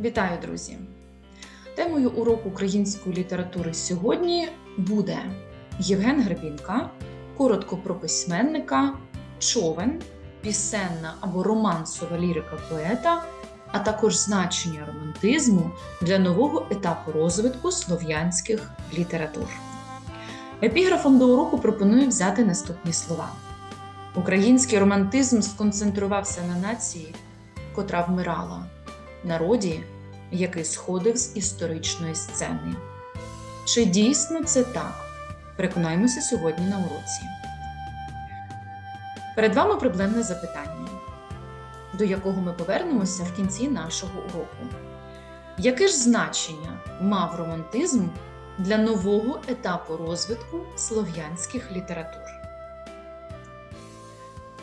Вітаю, друзі! Темою уроку української літератури сьогодні буде Євген Гребінка, коротко про письменника, човен, пісенна або романсова лірика поета, а також значення романтизму для нового етапу розвитку слов'янських літератур. Епіграфом до уроку пропоную взяти наступні слова. Український романтизм сконцентрувався на нації, котра вмирала, народі, який сходив з історичної сцени. Чи дійсно це так? Переконаємося сьогодні на уроці. Перед вами проблемне запитання, до якого ми повернемося в кінці нашого уроку. Яке ж значення мав романтизм для нового етапу розвитку слов'янських літератур?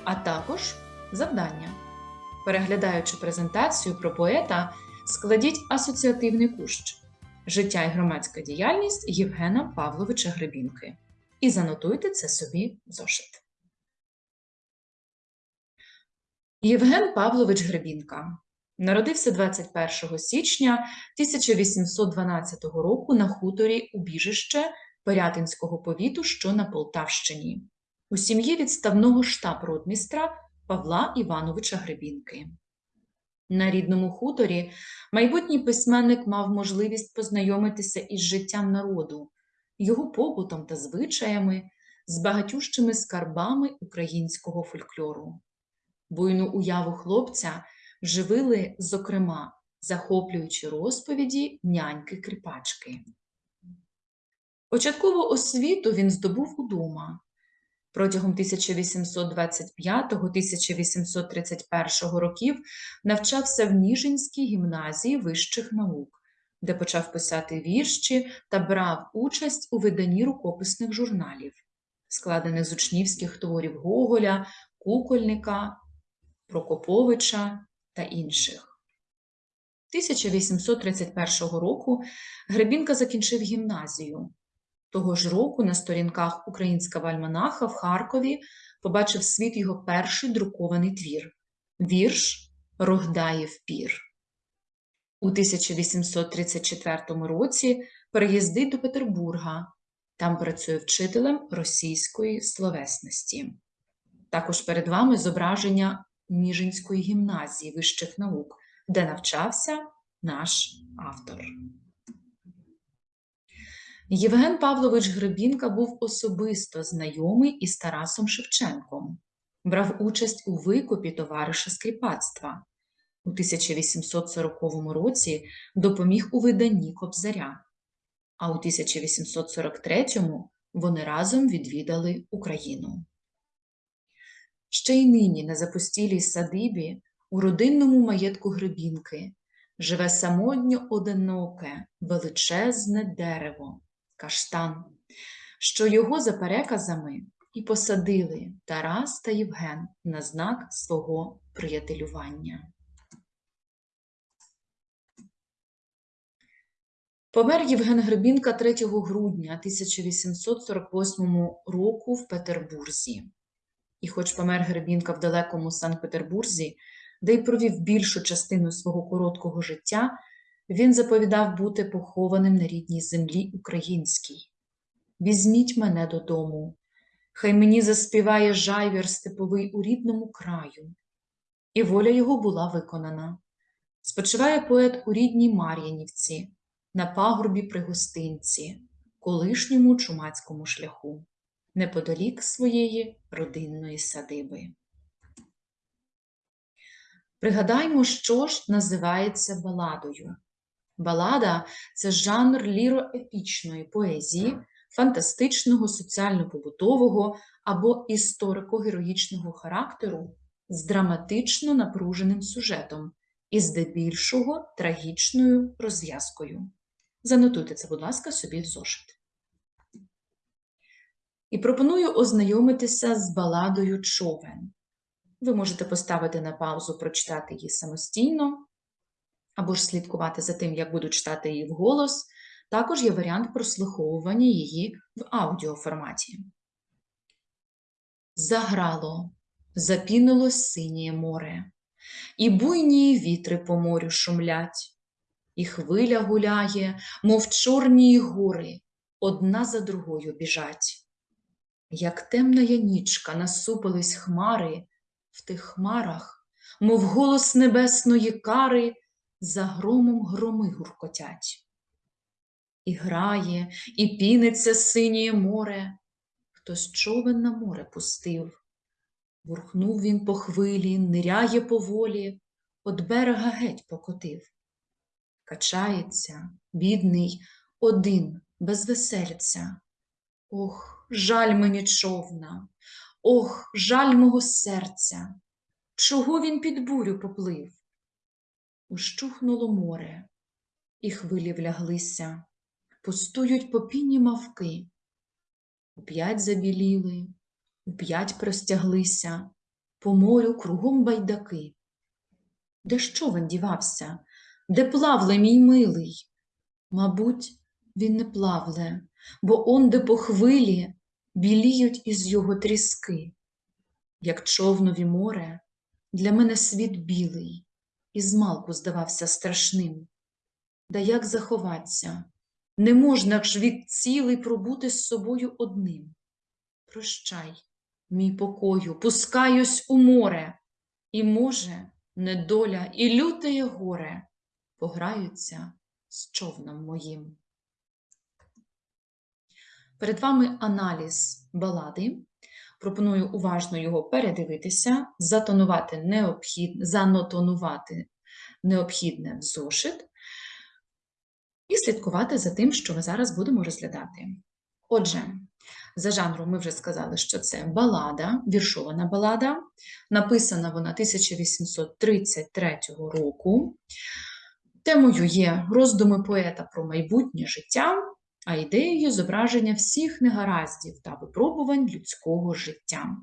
А також завдання. Переглядаючи презентацію про поета, складіть асоціативний кущ. Життя і громадська діяльність Євгена Павловича Гребінки. І занотуйте це собі в зошит. Євген Павлович Гребінка. Народився 21 січня 1812 року на хуторі Убіжище Пирятинського повіту, що на Полтавщині, у сім'ї відставного штаб-ротмістра Павла Івановича Гребінки. На рідному хуторі майбутній письменник мав можливість познайомитися із життям народу, його побутом та звичаями, з багатющими скарбами українського фольклору. Буйну уяву хлопця живили, зокрема, захоплюючи розповіді няньки-кріпачки. Початкову освіту він здобув удома. Протягом 1825-1831 років навчався в Ніжинській гімназії вищих наук, де почав писати вірші та брав участь у виданні рукописних журналів, складених з учнівських творів Гоголя, Кукольника, Прокоповича та інших. 1831 року Гребінка закінчив гімназію. Того ж року на сторінках Українського альманаха в Харкові побачив світ його перший друкований твір Вірш Рогдаєв пір. У 1834 році переїздить до Петербурга. Там працює вчителем російської словесності. Також перед вами зображення Ніжинської гімназії вищих наук, де навчався наш автор. Євген Павлович Гребінка був особисто знайомий із Тарасом Шевченком, брав участь у викупі товариша скріпацтва. У 1840 році допоміг у виданні Кобзаря, а у 1843 вони разом відвідали Україну. Ще й нині на запустілій садибі у родинному маєтку Гребінки живе самотньо одиноке, величезне дерево каштан, що його за переказами і посадили Тарас та Євген на знак свого приятелювання. Помер Євген Гребінка 3 грудня 1848 року в Петербурзі. І, хоч помер Гребінка в далекому Санкт-Петербурзі, де й провів більшу частину свого короткого життя, він заповідав бути похованим на рідній землі українській. Візьміть мене додому, хай мені заспіває жайвір степовий у рідному краю. І воля його була виконана. Спочиває поет у рідній Мар'янівці, на пагорбі при гостинці, колишньому чумацькому шляху, неподалік своєї родинної садиби. Пригадаймо, що ж називається баладою. Балада це жанр ліроепічної поезії, фантастичного, соціально-побутового або історико-героїчного характеру з драматично напруженим сюжетом і здебільшого трагічною розв'язкою. Занотуйте це, будь ласка, собі в зошит. І пропоную ознайомитися з баладою човен. Ви можете поставити на паузу, прочитати її самостійно або ж слідкувати за тим, як буду читати її вголос, також є варіант прослуховування її в аудіоформаті. Заграло, запінилось синє море, і буйні вітри по морю шумлять, і хвиля гуляє, мов чорні гори, одна за другою біжать. Як темна янічка насупились хмари, в тих хмарах, мов голос небесної кари, за громом громи гуркотять. І грає, і піниться синє море, хтось човен на море пустив. Бурхнув він по хвилі, ниряє поволі, от берега геть покотив. Качається, бідний, один, без весельця. Ох, жаль мені човна, ох, жаль мого серця. Чого він під бурю поплив? Ущухнуло море, і хвилі вляглися, пустують попінні мавки. Уп'ять забіліли, уп'ять простяглися, по морю кругом байдаки. Де ж човен дівався? Де плавле мій милий? Мабуть, він не плавле, бо онде по хвилі біліють із його тріски. Як човнові море, для мене світ білий, і змалку здавався страшним. Да як заховаться? Не можна ж від цілий пробути з собою одним. Прощай, мій покою, пускаюсь у море, і, може, недоля і лютеє горе пограються з човном моїм. Перед вами аналіз балади. Пропоную уважно його передивитися, затонувати необхід... занотонувати необхідне в зошит і слідкувати за тим, що ми зараз будемо розглядати. Отже, за жанром ми вже сказали, що це балада, віршована балада. Написана вона 1833 року. Темою є роздуми поета про майбутнє життя, а ідеєю зображення всіх негараздів та випробувань людського життя.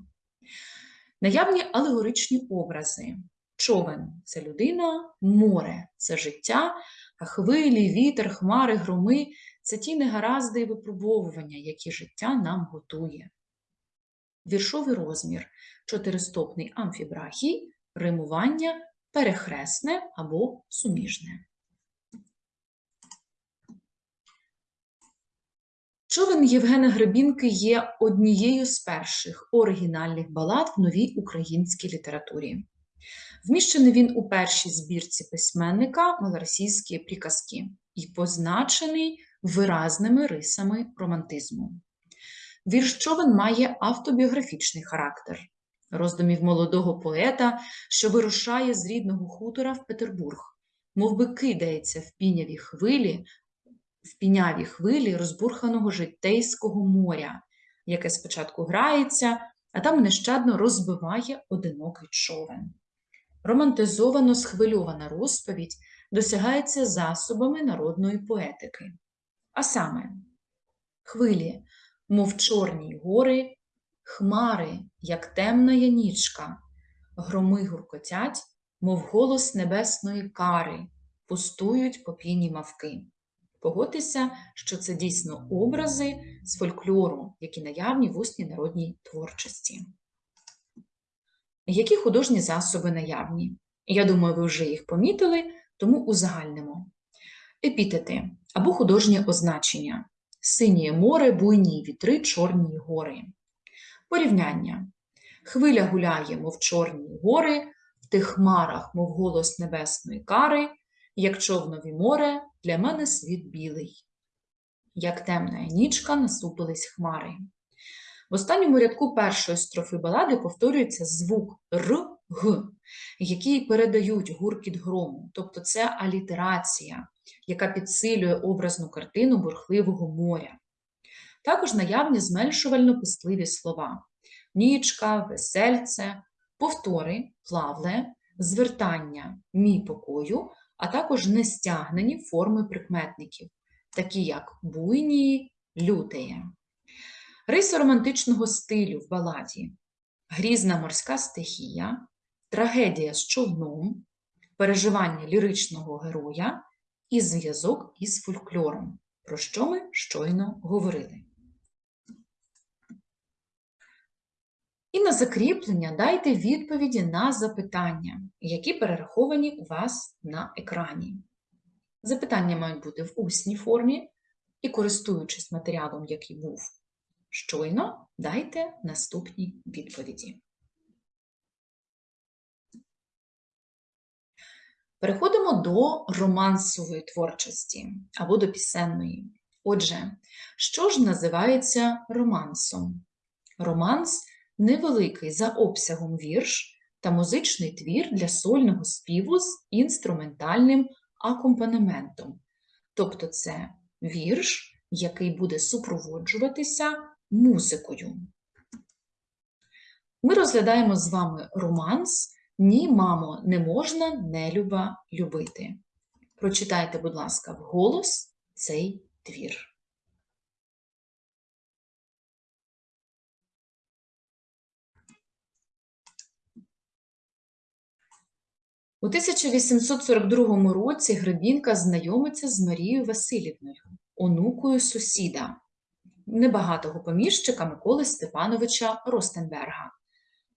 Наявні алегоричні образи. Човен це людина, море це життя, а хвилі, вітер, хмари, громи це ті негаразди і випробовування, які життя нам готує. Віршовий розмір чотиристопний амфібрахій, римування перехресне або суміжне. Човен Євгена Гребінки є однією з перших оригінальних балад в новій українській літературі. Вміщений він у першій збірці письменника «Малоросійські приказки» і позначений виразними рисами романтизму. Вірш човен має автобіографічний характер роздумів молодого поета, що вирушає з рідного хутора в Петербург, мов би кидається в піняві хвилі, в піняві хвилі розбурханого житейського моря, яке спочатку грається, а там нещадно розбиває одинокий човен. Романтизовано схвильована розповідь досягається засобами народної поетики. А саме, хвилі, мов чорні гори, хмари, як темна янічка, громи гуркотять, мов голос небесної кари, пустують попійні мавки. Погодьтеся, що це дійсно образи з фольклору, які наявні в усній народній творчості. Які художні засоби наявні? Я думаю, ви вже їх помітили, тому узагальнимо. Епітети або художнє означення. Синє море, буйні вітри, чорні гори. Порівняння. Хвиля гуляє, мов чорні гори, в тих хмарах, мов голос небесної кари, як човнові море, для мене світ білий. Як темна нічка насупились хмари. В останньому рядку першої строфи балади повторюється звук Р, Г, який передають гуркіт грому, тобто це алітерація, яка підсилює образну картину бурхливого моря. Також наявні зменшувально-писливі слова нічка, весельце, повтори, плавле, звертання мій покою, а також нестягнені форми прикметників, такі як буйні, лютеє. Риси романтичного стилю в баладі, грізна морська стихія, трагедія з човном, переживання ліричного героя і зв'язок із фольклором, про що ми щойно говорили. І на закріплення дайте відповіді на запитання, які перераховані у вас на екрані. Запитання мають бути в усній формі і, користуючись матеріалом, який був щойно, дайте наступні відповіді. Переходимо до романсової творчості або до пісенної. Отже, що ж називається романсом? Романс невеликий за обсягом вірш та музичний твір для сольного співу з інструментальним акомпанементом. Тобто це вірш, який буде супроводжуватися музикою. Ми розглядаємо з вами романс Ні, мамо, не можна нелюба любити. Прочитайте, будь ласка, вголос цей твір. У 1842 році Гребінка знайомиться з Марією Васильівною, онукою сусіда, небагатого поміщика Миколи Степановича Ростенберга.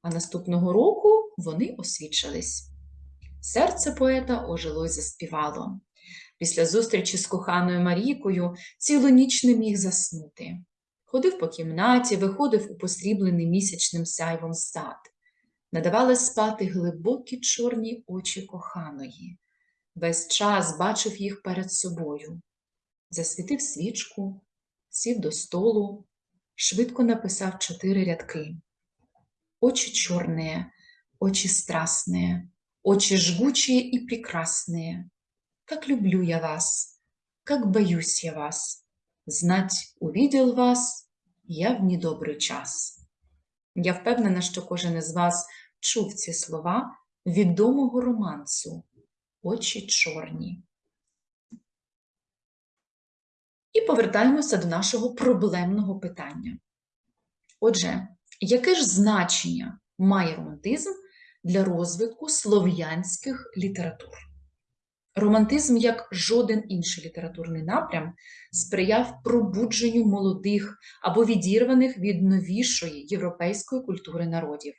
А наступного року вони освідчились. Серце поета ожило й заспівало. Після зустрічі з коханою Марійкою цілу ніч не міг заснути. Ходив по кімнаті, виходив у посріблений місячним сяйвом сад Надавали спати глибокі чорні очі коханої. Весь час бачив їх перед собою. Засвітив свічку, сів до столу, швидко написав чотири рядки. Очі чорные, очі страстные, очі жгучие и прекрасные. Как люблю я вас, как боюсь я вас. Знать, увидел вас я в недобрий час. Я впевнена, що кожен із вас чув ці слова відомого романсу Очі чорні. І повертаємося до нашого проблемного питання. Отже, яке ж значення має романтизм для розвитку слов'янських літератур? Романтизм, як жоден інший літературний напрям, сприяв пробудженню молодих або відірваних від новішої європейської культури народів.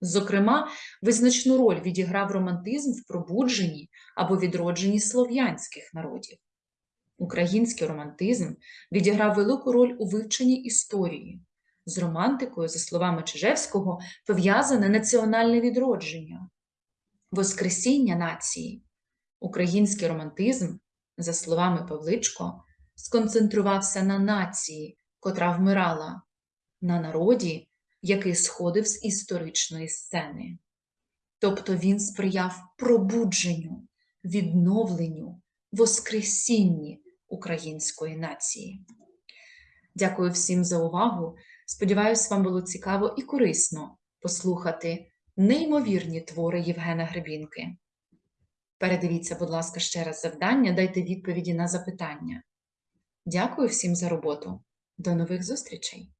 Зокрема, визначну роль відіграв романтизм в пробудженні або відродженні слов'янських народів. Український романтизм відіграв велику роль у вивченні історії. З романтикою, за словами Чижевського, пов'язане національне відродження, воскресіння нації. Український романтизм, за словами Павличко, сконцентрувався на нації, котра вмирала, на народі, який сходив з історичної сцени. Тобто він сприяв пробудженню, відновленню, воскресінні української нації. Дякую всім за увагу. Сподіваюсь, вам було цікаво і корисно послухати неймовірні твори Євгена Гребінки. Передивіться, будь ласка, ще раз завдання, дайте відповіді на запитання. Дякую всім за роботу. До нових зустрічей!